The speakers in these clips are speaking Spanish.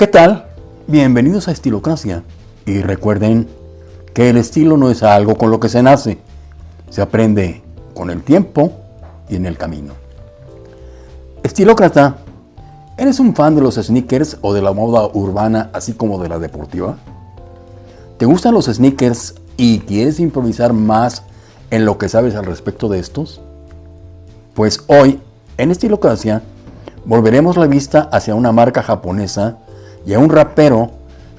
¿Qué tal? Bienvenidos a Estilocracia. Y recuerden que el estilo no es algo con lo que se nace, se aprende con el tiempo y en el camino. Estilócrata, ¿eres un fan de los sneakers o de la moda urbana así como de la deportiva? ¿Te gustan los sneakers y quieres improvisar más en lo que sabes al respecto de estos? Pues hoy, en Estilocracia, volveremos la vista hacia una marca japonesa y a un rapero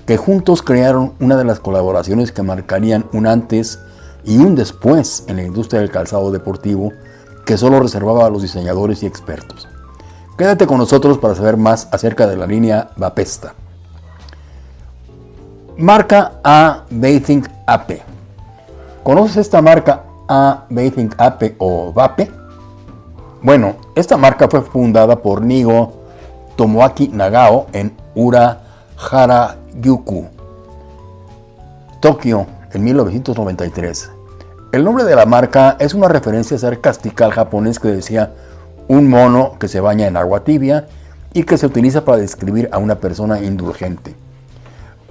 que juntos crearon una de las colaboraciones que marcarían un antes y un después en la industria del calzado deportivo que solo reservaba a los diseñadores y expertos. Quédate con nosotros para saber más acerca de la línea Vapesta. Marca A Bathing Ape. ¿Conoces esta marca A Bathing Ape o Vape? Bueno, esta marca fue fundada por Nigo Tomoaki Nagao en Ura Harajuku, Tokio, en 1993. El nombre de la marca es una referencia sarcástica al japonés que decía un mono que se baña en agua tibia y que se utiliza para describir a una persona indulgente.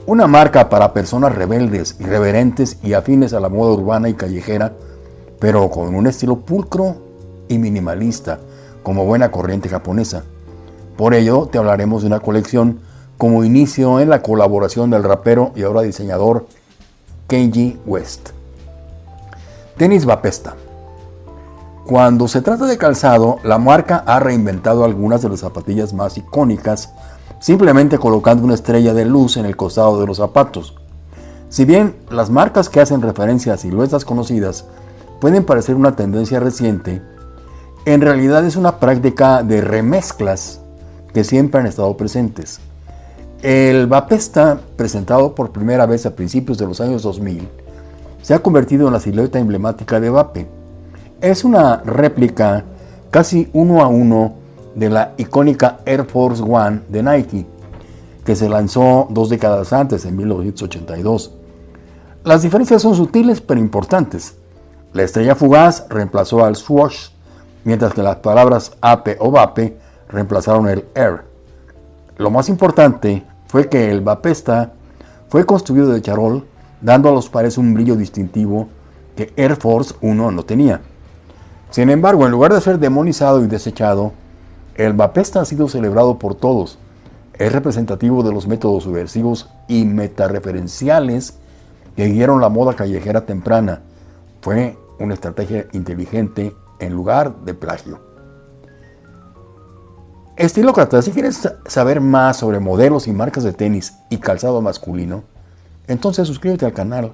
Una marca para personas rebeldes, irreverentes y afines a la moda urbana y callejera, pero con un estilo pulcro y minimalista, como buena corriente japonesa. Por ello, te hablaremos de una colección como inicio en la colaboración del rapero y ahora diseñador Kenji West. Tenis Vapesta. Cuando se trata de calzado, la marca ha reinventado algunas de las zapatillas más icónicas, simplemente colocando una estrella de luz en el costado de los zapatos. Si bien las marcas que hacen referencia a siluetas conocidas pueden parecer una tendencia reciente, en realidad es una práctica de remezclas que siempre han estado presentes. El Vapesta, presentado por primera vez a principios de los años 2000, se ha convertido en la silueta emblemática de Vape. Es una réplica casi uno a uno de la icónica Air Force One de Nike, que se lanzó dos décadas antes, en 1982. Las diferencias son sutiles pero importantes. La estrella fugaz reemplazó al swoosh, mientras que las palabras Ape o Vape reemplazaron el Air. Lo más importante fue que el Vapesta fue construido de charol, dando a los pares un brillo distintivo que Air Force 1 no tenía. Sin embargo, en lugar de ser demonizado y desechado, el Vapesta ha sido celebrado por todos. Es representativo de los métodos subversivos y metareferenciales que guiaron la moda callejera temprana. Fue una estrategia inteligente en lugar de plagio. Estilócrata, si quieres saber más sobre modelos y marcas de tenis y calzado masculino, entonces suscríbete al canal,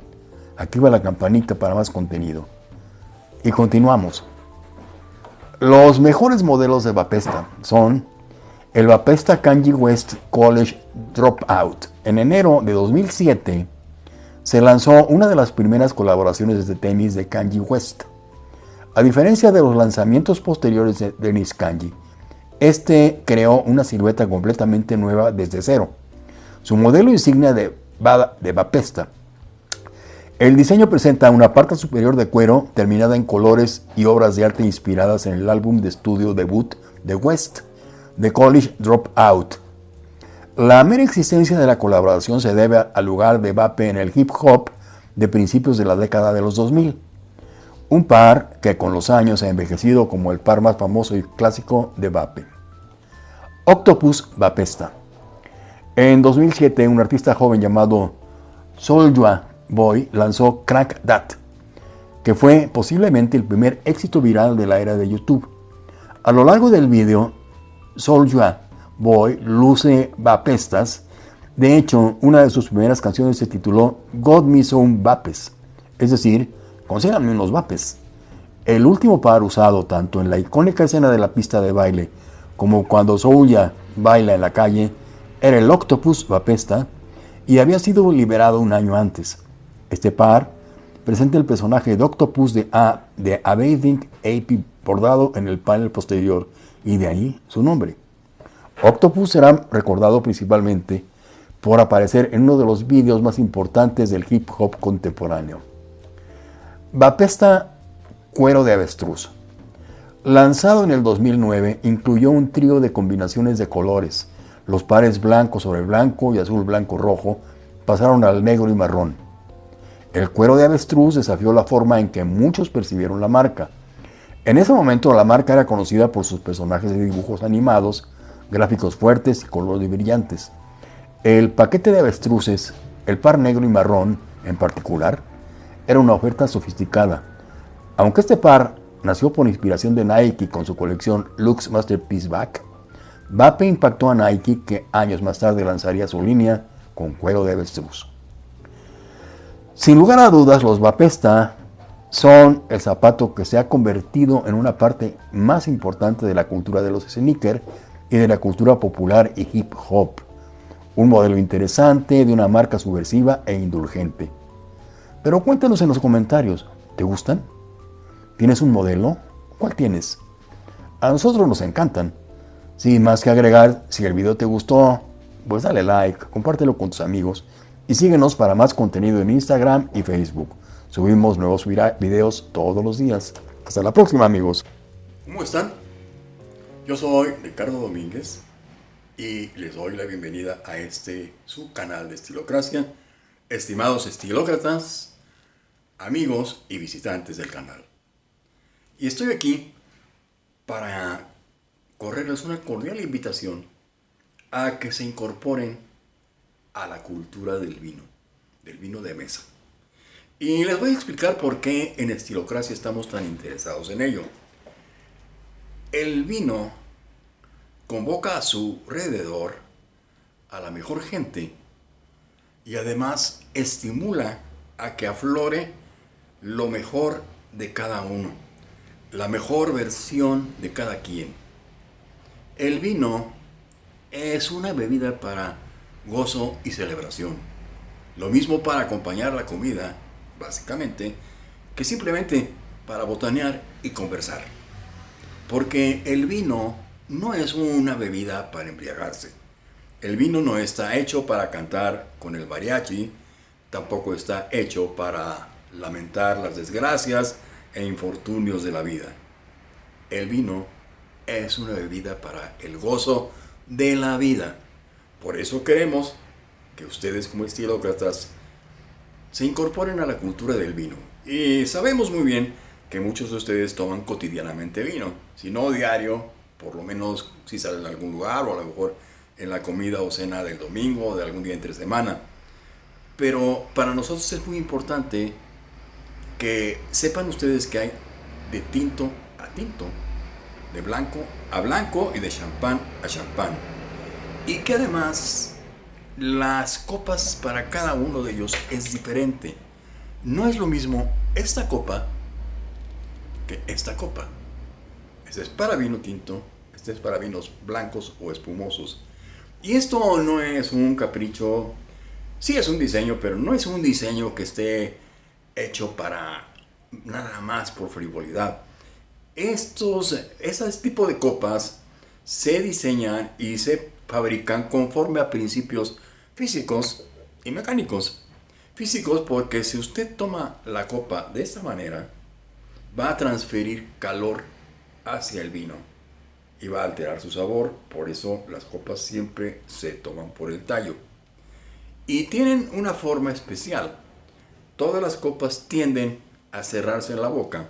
activa la campanita para más contenido. Y continuamos. Los mejores modelos de Vapesta son el Vapesta Kanji West College Dropout. En enero de 2007 se lanzó una de las primeras colaboraciones de tenis de Kanji West. A diferencia de los lanzamientos posteriores de Dennis Kanji, este creó una silueta completamente nueva desde cero. Su modelo insignia de, de Vapesta. El diseño presenta una parte superior de cuero terminada en colores y obras de arte inspiradas en el álbum de estudio debut de West, The College Dropout. La mera existencia de la colaboración se debe al lugar de Vape en el hip hop de principios de la década de los 2000. Un par que con los años ha envejecido como el par más famoso y clásico de Vape. Octopus Vapesta. En 2007, un artista joven llamado Soulja Boy lanzó Crack That, que fue posiblemente el primer éxito viral de la era de YouTube. A lo largo del video, Soulja Boy luce vapestas. De hecho, una de sus primeras canciones se tituló God Me Some Vapes, es decir, consíganme unos vapes. El último par usado tanto en la icónica escena de la pista de baile como cuando Souya baila en la calle, era el Octopus Vapesta y había sido liberado un año antes. Este par presenta el personaje de Octopus de, A, de Abading AP bordado en el panel posterior y de ahí su nombre. Octopus será recordado principalmente por aparecer en uno de los vídeos más importantes del hip hop contemporáneo. Vapesta Cuero de Avestruz. Lanzado en el 2009, incluyó un trío de combinaciones de colores, Los pares blanco sobre blanco y azul blanco rojo pasaron al negro y marrón. El cuero de avestruz desafió la forma en que muchos percibieron la marca. En ese momento la marca era conocida por sus personajes de dibujos animados, gráficos fuertes y colores brillantes. El paquete de avestruces, el par negro y marrón en particular, era una oferta sofisticada. Aunque este par nació por inspiración de Nike con su colección Lux Masterpiece Back, Vape impactó a Nike que años más tarde lanzaría su línea con cuero de avestruz. Sin lugar a dudas, los Vapesta son el zapato que se ha convertido en una parte más importante de la cultura de los sneakers y de la cultura popular y hip hop. Un modelo interesante de una marca subversiva e indulgente. Pero cuéntanos en los comentarios, ¿te gustan? ¿Tienes un modelo? ¿Cuál tienes? A nosotros nos encantan. Sin más que agregar, si el video te gustó, pues dale like, compártelo con tus amigos y síguenos para más contenido en Instagram y Facebook. Subimos nuevos videos todos los días. Hasta la próxima amigos. ¿Cómo están? Yo soy Ricardo Domínguez y les doy la bienvenida a este su canal de Estilocracia. Estimados estilócratas, amigos y visitantes del canal. Y estoy aquí para correrles una cordial invitación a que se incorporen a la cultura del vino, del vino de mesa. Y les voy a explicar por qué en Estilocracia estamos tan interesados en ello. El vino convoca a su alrededor a la mejor gente y además estimula a que aflore lo mejor de cada uno, la mejor versión de cada quien. El vino es una bebida para gozo y celebración. Lo mismo para acompañar la comida, básicamente, que simplemente para botanear y conversar. Porque el vino no es una bebida para embriagarse. El vino no está hecho para cantar con el mariachi, tampoco está hecho para lamentar las desgracias e infortunios de la vida. El vino es una bebida para el gozo de la vida. Por eso queremos que ustedes como estilócratas se incorporen a la cultura del vino. Y sabemos muy bien que muchos de ustedes toman cotidianamente vino, si no diario, por lo menos si salen a algún lugar o a lo mejor en la comida o cena del domingo o de algún día entre semana. Pero para nosotros es muy importante que sepan ustedes que hay de tinto a tinto de blanco a blanco y de champán a champán. Y que además las copas para cada uno de ellos es diferente. No es lo mismo esta copa que esta copa. Este es para vino tinto, este es para vinos blancos o espumosos. Y esto no es un capricho, sí es un diseño, pero no es un diseño que esté hecho para nada más por frivolidad. Estos, ese tipo de copas se diseñan y se fabrican conforme a principios físicos y mecánicos. Físicos porque si usted toma la copa de esta manera, va a transferir calor hacia el vino y va a alterar su sabor. Por eso las copas siempre se toman por el tallo. Y tienen una forma especial. Todas las copas tienden a cerrarse en la boca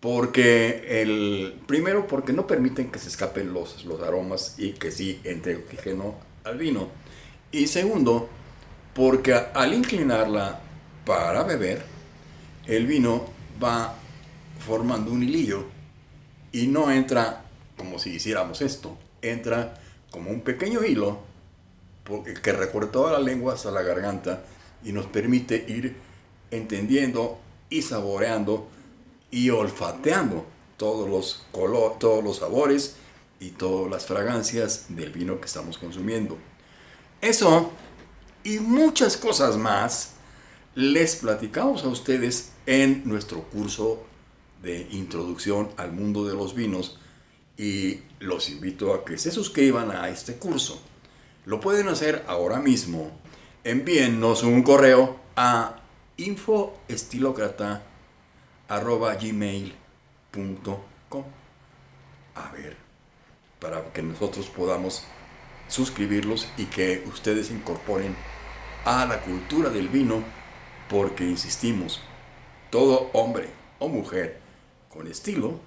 porque el primero porque no permiten que se escapen los, los aromas y que sí entre oxígeno al vino. Y segundo, porque al inclinarla para beber, el vino va formando un hilillo y no entra como si hiciéramos esto, entra como un pequeño hilo que recorre toda la lengua hasta la garganta y nos permite ir entendiendo y saboreando y olfateando todos los, color, todos los sabores y todas las fragancias del vino que estamos consumiendo. Eso y muchas cosas más les platicamos a ustedes en nuestro curso de introducción al mundo de los vinos y los invito a que se suscriban a este curso. Lo pueden hacer ahora mismo. Envíennos un correo a infoestilocrata arroba gmail.com. A ver, para que nosotros podamos suscribirlos y que ustedes incorporen a la cultura del vino porque insistimos, todo hombre o mujer con estilo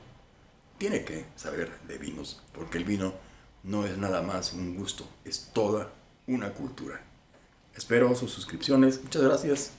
tiene que saber de vinos porque el vino no es nada más un gusto, es toda una cultura. Espero sus suscripciones. Muchas gracias.